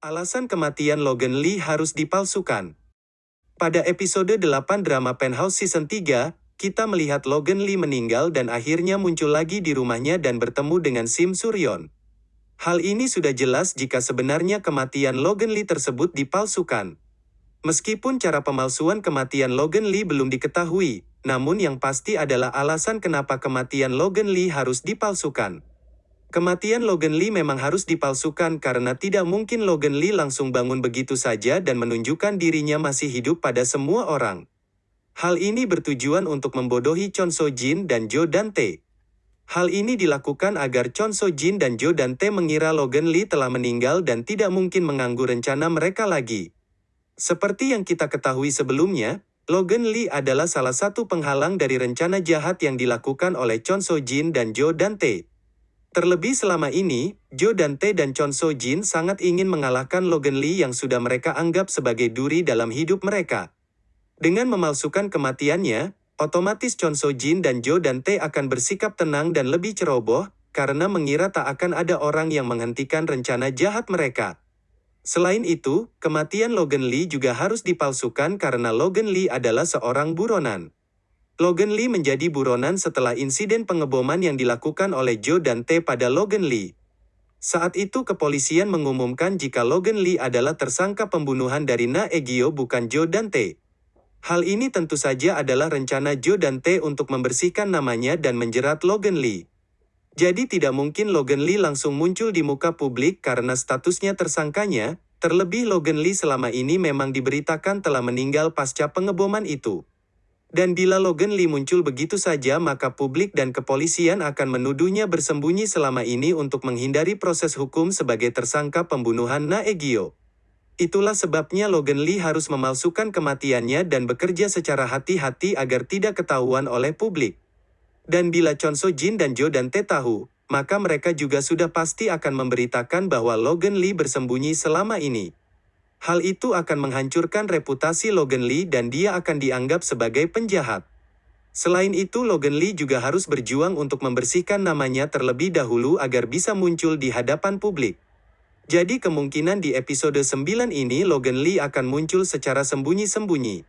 Alasan kematian Logan Lee harus dipalsukan. Pada episode 8 drama Penthouse Season 3, kita melihat Logan Lee meninggal dan akhirnya muncul lagi di rumahnya dan bertemu dengan Sim Suryon. Hal ini sudah jelas jika sebenarnya kematian Logan Lee tersebut dipalsukan. Meskipun cara pemalsuan kematian Logan Lee belum diketahui, namun yang pasti adalah alasan kenapa kematian Logan Lee harus dipalsukan. Kematian Logan Lee memang harus dipalsukan karena tidak mungkin Logan Lee langsung bangun begitu saja dan menunjukkan dirinya masih hidup pada semua orang. Hal ini bertujuan untuk membodohi Chon So Jin dan Jo Dante. Hal ini dilakukan agar Chon So Jin dan Jo Dante mengira Logan Lee telah meninggal dan tidak mungkin mengganggu rencana mereka lagi. Seperti yang kita ketahui sebelumnya, Logan Lee adalah salah satu penghalang dari rencana jahat yang dilakukan oleh Chon So Jin dan Jo Dante. Terlebih selama ini, Jo Dante dan Chon So Jin sangat ingin mengalahkan Logan Lee yang sudah mereka anggap sebagai duri dalam hidup mereka. Dengan memalsukan kematiannya, otomatis Chon So Jin dan Jo Dante akan bersikap tenang dan lebih ceroboh, karena mengira tak akan ada orang yang menghentikan rencana jahat mereka. Selain itu, kematian Logan Lee juga harus dipalsukan karena Logan Lee adalah seorang buronan. Logan Lee menjadi buronan setelah insiden pengeboman yang dilakukan oleh Jo Dante pada Logan Lee. Saat itu kepolisian mengumumkan jika Logan Lee adalah tersangka pembunuhan dari Na Egyo bukan Jo Dante. Hal ini tentu saja adalah rencana Jo Dante untuk membersihkan namanya dan menjerat Logan Lee. Jadi tidak mungkin Logan Lee langsung muncul di muka publik karena statusnya tersangkanya, terlebih Logan Lee selama ini memang diberitakan telah meninggal pasca pengeboman itu. Dan bila Logan Lee muncul begitu saja maka publik dan kepolisian akan menuduhnya bersembunyi selama ini untuk menghindari proses hukum sebagai tersangka pembunuhan Na Egyo. Itulah sebabnya Logan Lee harus memalsukan kematiannya dan bekerja secara hati-hati agar tidak ketahuan oleh publik. Dan bila Chon So Jin dan Jo Dante tahu, maka mereka juga sudah pasti akan memberitakan bahwa Logan Lee bersembunyi selama ini. Hal itu akan menghancurkan reputasi Logan Lee dan dia akan dianggap sebagai penjahat. Selain itu Logan Lee juga harus berjuang untuk membersihkan namanya terlebih dahulu agar bisa muncul di hadapan publik. Jadi kemungkinan di episode 9 ini Logan Lee akan muncul secara sembunyi-sembunyi.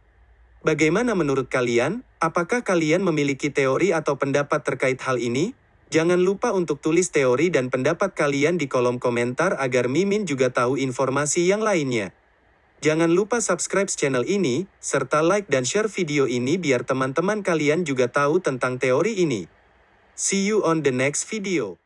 Bagaimana menurut kalian? Apakah kalian memiliki teori atau pendapat terkait hal ini? Jangan lupa untuk tulis teori dan pendapat kalian di kolom komentar agar Mimin juga tahu informasi yang lainnya. Jangan lupa subscribe channel ini, serta like dan share video ini biar teman-teman kalian juga tahu tentang teori ini. See you on the next video.